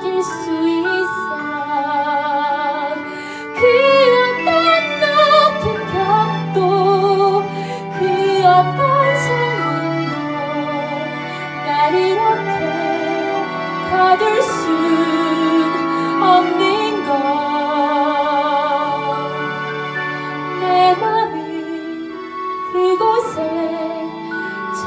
낄 수 있어. 그 어떤 높은 벽도 그 어떤 상황도 날 이렇게 가둘 순 없는 걸내 맘이 그곳에 저